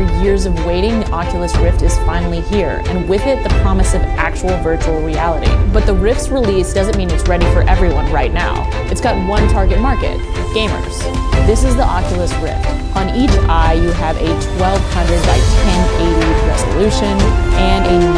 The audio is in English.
After years of waiting, the Oculus Rift is finally here, and with it, the promise of actual virtual reality. But the Rift's release doesn't mean it's ready for everyone right now. It's got one target market, gamers. This is the Oculus Rift. On each eye, you have a 1200 by 1080 resolution and a